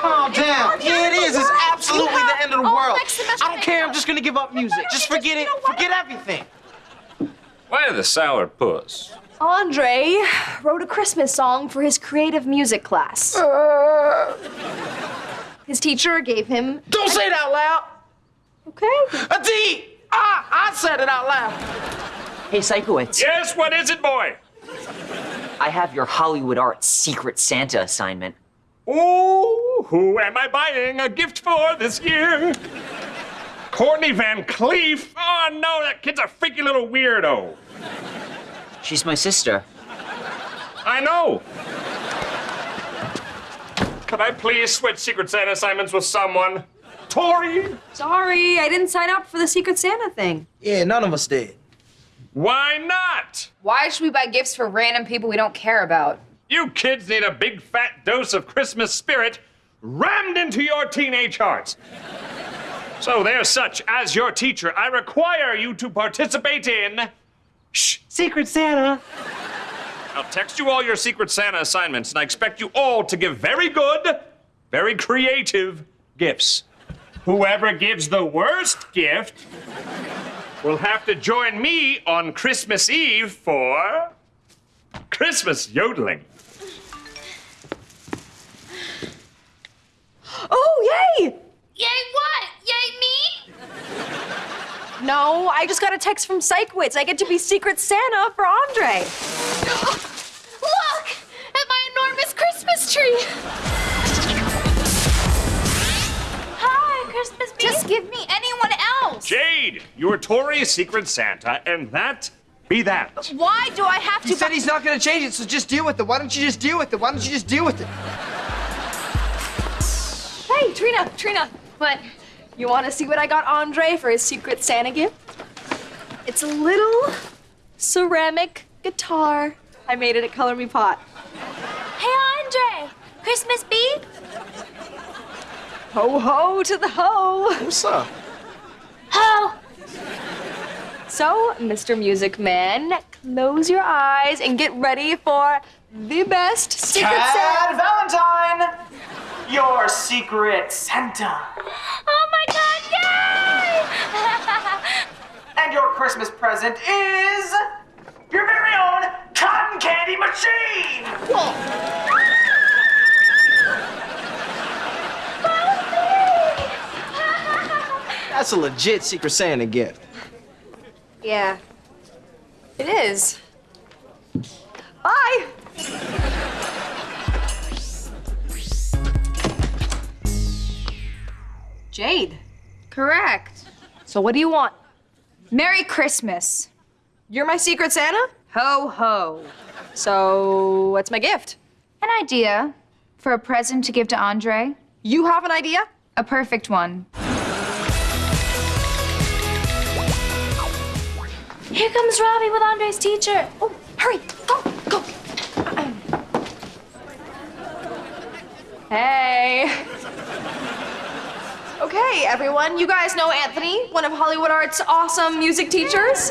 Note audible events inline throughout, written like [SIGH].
Calm down. Yeah, it is. It's absolutely the end of the world. I don't care. I'm just gonna give up music. Just forget it. Forget everything. Why the sour puss? Andre wrote a Christmas song for his creative music class. His teacher gave him. Don't say it out loud. Okay. A D. Ah, I said it out loud. Hey, Sikowitz, Yes, what is it, boy? I have your Hollywood Art Secret Santa assignment. Ooh, who am I buying a gift for this year? Courtney Van Cleef? Oh no, that kid's a freaky little weirdo. She's my sister. I know. Could I please switch Secret Santa assignments with someone? Tori? Sorry, I didn't sign up for the Secret Santa thing. Yeah, none of us did. Why not? Why should we buy gifts for random people we don't care about? You kids need a big fat dose of Christmas spirit rammed into your teenage hearts. So, there's such as your teacher, I require you to participate in. Shh, Secret Santa. I'll text you all your Secret Santa assignments, and I expect you all to give very good, very creative gifts. Whoever gives the worst gift will have to join me on Christmas Eve for Christmas yodeling. Oh, yay! Yay, what? Yay, me? No, I just got a text from Sikowitz. I get to be Secret Santa for Andre. [GASPS] Look at my enormous Christmas tree. Hi, Christmas bee. Just give me anyone else. Jade, you're Tori's Secret Santa, and that be that. Why do I have to? He to? said he's not gonna change it, so just deal with it. Why don't you just deal with it? Why don't you just deal with it? Hey, Trina, Trina, What? you want to see what I got Andre for his Secret Santa gift? It's a little ceramic guitar. I made it at Color Me Pot. Hey, Andre. Christmas bee? Ho ho to the ho! What's up? Ho. So, Mr. Music Man, close your eyes and get ready for the best Secret Santa. Valentine, your Secret Santa. Oh my God! Yay! [LAUGHS] And your Christmas present is your very own cotton candy machine. [LAUGHS] That's a legit Secret Santa gift. Yeah, it is. Bye. Jade. Correct. So what do you want? Merry Christmas. You're my Secret Santa? Ho ho. So what's my gift? An idea for a present to give to Andre. You have an idea? A perfect one. Here comes Robbie with Andre's teacher. Oh, hurry, Okay, everyone, you guys know Anthony, one of Hollywood Art's awesome music teachers.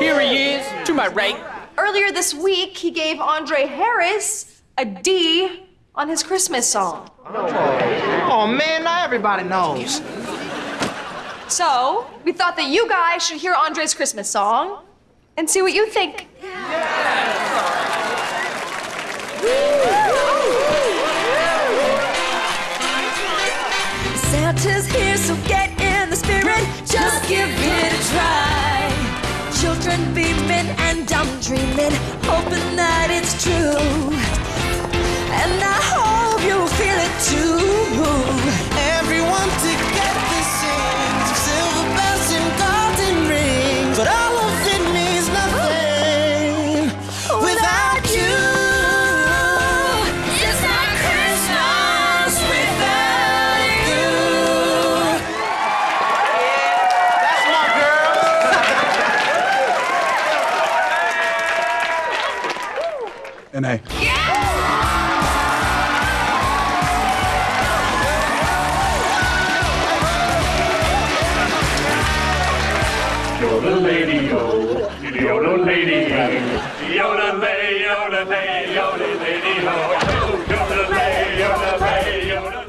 Here he is, to my right. Earlier this week, he gave Andre Harris a D on his Christmas song. Oh man, now everybody knows. So, we thought that you guys should hear Andre's Christmas song and see what you think. Santa's Yoda lady ho, Yoda lady ho, Yoda lay, Yoda lay, Yoda lady ho, Yoda lay, Yoda lay, Yoda.